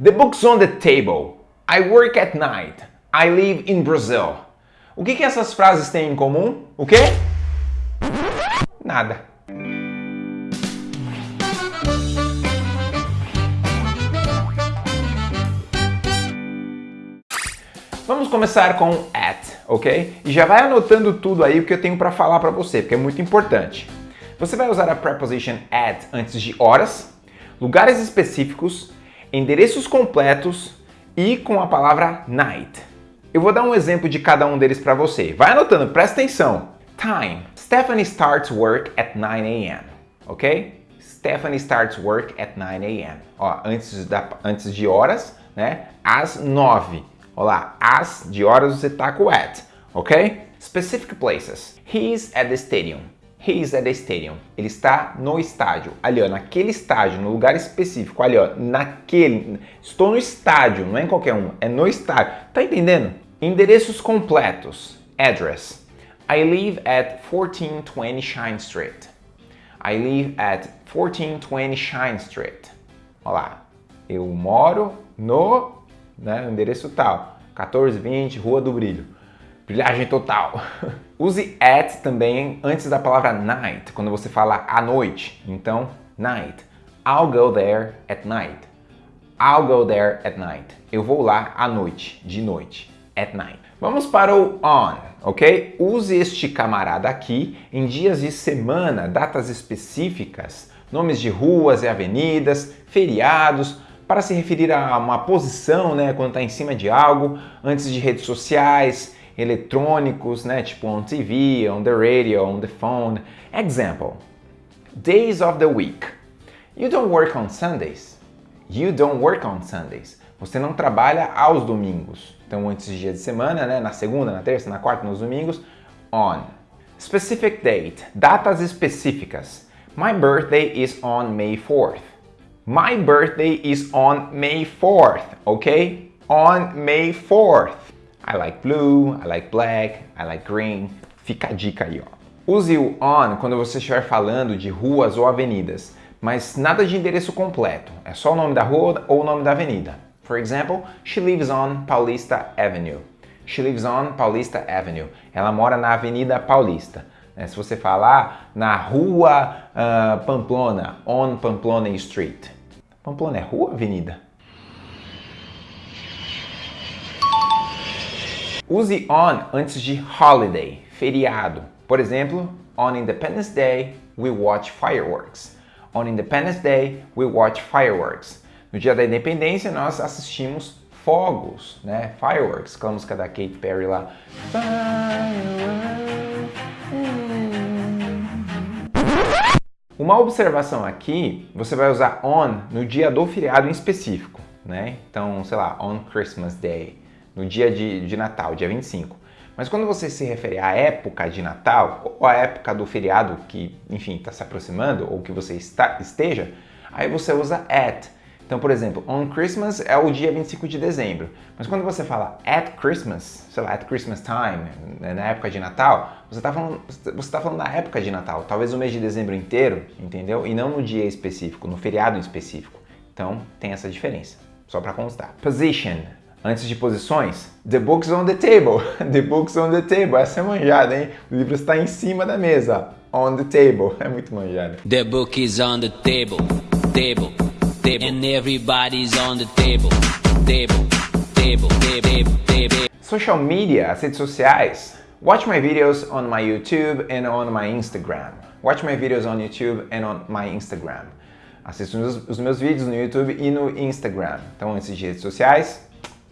The book's on the table. I work at night. I live in Brazil. O que, que essas frases têm em comum? O quê? Nada. Vamos começar com at, ok? E já vai anotando tudo aí o que eu tenho para falar para você, porque é muito importante. Você vai usar a preposition at antes de horas, lugares específicos, endereços completos e com a palavra night. Eu vou dar um exemplo de cada um deles para você. Vai anotando, presta atenção. Time. Stephanie starts work at 9 a.m. Ok? Stephanie starts work at 9 a.m. Ó, antes, da, antes de horas, né? Às 9. Olá, as de horas você tá com at, ok? Specific places. He's at the stadium. He's at the stadium. Ele está no estádio. Ali, ó, naquele estádio, no lugar específico. Ali, ó, naquele. Estou no estádio, não é em qualquer um, é no estádio. Tá entendendo? Endereços completos. Address. I live at 1420 Shine Street. I live at 1420 Shine Street. Olá, eu moro no né, endereço tal. 1420 Rua do Brilho. Brilhagem total. Use at também antes da palavra night, quando você fala à noite. Então, night. I'll go there at night. I'll go there at night. Eu vou lá à noite, de noite, at night. Vamos para o on, ok? Use este camarada aqui em dias de semana, datas específicas, nomes de ruas e avenidas, feriados, para se referir a uma posição, né, quando está em cima de algo, antes de redes sociais, eletrônicos, né, tipo on TV, on the radio, on the phone. Example: Days of the week. You don't work on Sundays. You don't work on Sundays. Você não trabalha aos domingos. Então, antes de dia de semana, né, na segunda, na terça, na quarta, nos domingos, on. Specific date, datas específicas. My birthday is on May 4th. My birthday is on May 4th, ok? On May 4th. I like blue, I like black, I like green. Fica a dica aí, ó. Use o on quando você estiver falando de ruas ou avenidas, mas nada de endereço completo. É só o nome da rua ou o nome da avenida. For example, she lives on Paulista Avenue. She lives on Paulista Avenue. Ela mora na Avenida Paulista. Né? Se você falar na rua uh, Pamplona, on Pamplona Street. Pamplona é rua ou avenida? Use on antes de holiday, feriado. Por exemplo, on Independence Day we watch fireworks. On Independence Day we watch fireworks. No dia da independência nós assistimos fogos, né? Fireworks, aquela música da Katy Perry lá. Uma observação aqui, você vai usar on no dia do feriado em específico, né? Então, sei lá, on Christmas Day, no dia de, de Natal, dia 25. Mas quando você se refere à época de Natal, ou à época do feriado que, enfim, está se aproximando, ou que você está, esteja, aí você usa at. Então, por exemplo, on Christmas é o dia 25 de dezembro. Mas quando você fala at Christmas, sei lá, at Christmas time, né, na época de Natal, você está falando, você tá falando da época de Natal, talvez o mês de dezembro inteiro, entendeu? E não no dia específico, no feriado específico. Então, tem essa diferença, só para constar. Position. Antes de posições, the book's on the table. The book's on the table. Essa é manjada, hein? O livro está em cima da mesa. On the table. É muito manjada. The book is on the table. Table table, and everybody's on the table, table, table, table, table. Social media, as redes sociais. Watch my videos on my YouTube and on my Instagram. Watch my videos on YouTube and on my Instagram. Assista os, meus vídeos no YouTube e no Instagram. Então, de redes sociais,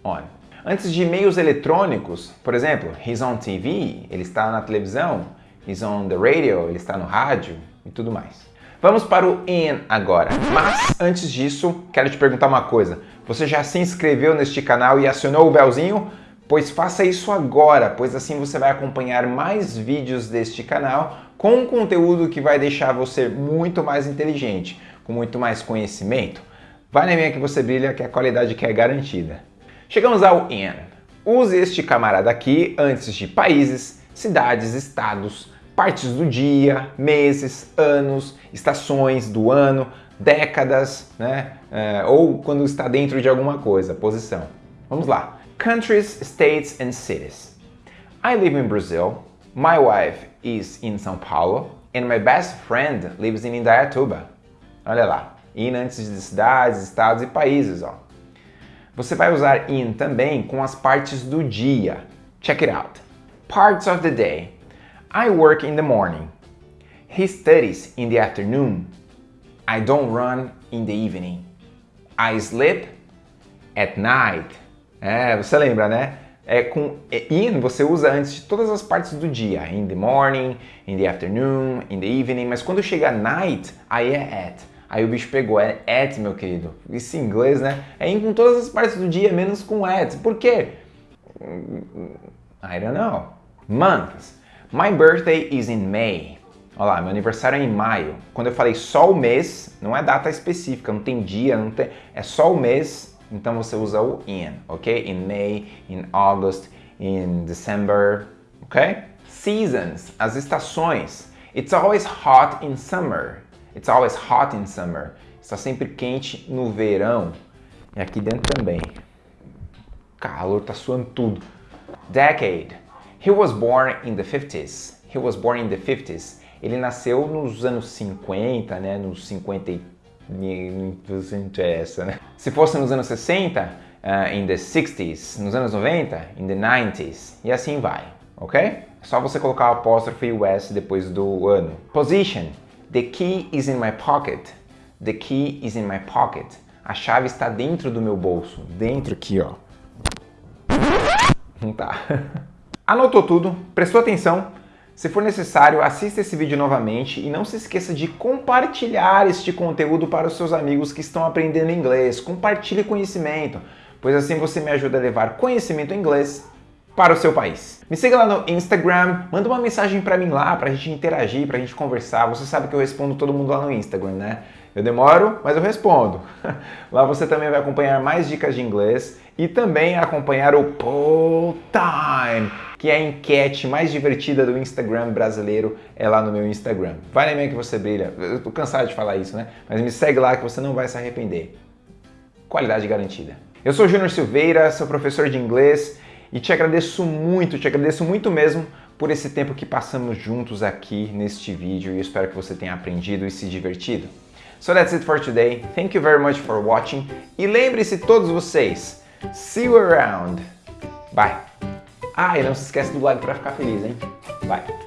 on. Antes de e-mails eletrônicos, por exemplo, he's on TV, ele está na televisão, he's on the radio, ele está no rádio e tudo mais. Vamos para o in agora. Mas antes disso, quero te perguntar uma coisa. Você já se inscreveu neste canal e acionou o belzinho? Pois faça isso agora, pois assim você vai acompanhar mais vídeos deste canal com conteúdo que vai deixar você muito mais inteligente, com muito mais conhecimento. Vai na minha que você brilha, que a qualidade que é garantida. Chegamos ao in. Use este camarada aqui antes de países, cidades, estados, partes do dia, meses, anos, estações do ano, décadas, né? É, ou quando está dentro de alguma coisa, posição. Vamos lá. Countries, states and cities. I live in Brazil. My wife is in São Paulo. And my best friend lives in Indaiatuba. Olha lá. In antes de cidades, estados e países, ó. Você vai usar in também com as partes do dia. Check it out. Parts of the day. I work in the morning. He studies in the afternoon. I don't run in the evening. I sleep at night. É, você lembra, né? É com in você usa antes de todas as partes do dia. In the morning, in the afternoon, in the evening. Mas quando chega night, aí é at. Aí o bicho pegou, é at, meu querido. Isso em inglês, né? É in com todas as partes do dia, menos com at. Por quê? I don't know. Months. My birthday is in May. Olha lá, meu aniversário é em maio. Quando eu falei só o mês, não é data específica, não tem dia, não tem... É só o mês, então você usa o in, ok? In May, in August, in December, ok? Seasons, as estações. It's always hot in summer. It's always hot in summer. Está sempre quente no verão. E aqui dentro também. Calor, tá suando tudo. Decade. He was born in the 50s. He was born in the 50s. Ele nasceu nos anos 50, né? Nos 50 e... Interessa, né? Se fosse nos anos 60, uh, in the 60s. Nos anos 90, in the 90s. E assim vai, ok? É só você colocar o apóstrofe e o S depois do ano. Position. The key is in my pocket. The key is in my pocket. A chave está dentro do meu bolso. Dentro aqui, ó. Não tá. Anotou tudo? Prestou atenção? Se for necessário, assista esse vídeo novamente e não se esqueça de compartilhar este conteúdo para os seus amigos que estão aprendendo inglês. Compartilhe conhecimento, pois assim você me ajuda a levar conhecimento em inglês para o seu país. Me siga lá no Instagram, manda uma mensagem para mim lá, para a gente interagir, para a gente conversar. Você sabe que eu respondo todo mundo lá no Instagram, né? Eu demoro, mas eu respondo. Lá você também vai acompanhar mais dicas de inglês e também acompanhar o Pull Time, que é a enquete mais divertida do Instagram brasileiro, é lá no meu Instagram. Vai na minha que você brilha. Eu tô cansado de falar isso, né? Mas me segue lá que você não vai se arrepender. Qualidade garantida. Eu sou Júnior Silveira, sou professor de inglês e te agradeço muito, te agradeço muito mesmo por esse tempo que passamos juntos aqui neste vídeo e espero que você tenha aprendido e se divertido. So that's it for today. Thank you very much for watching. E lembre-se todos vocês, see you around. Bye. Ah, e não se esquece do like para ficar feliz, hein? Bye.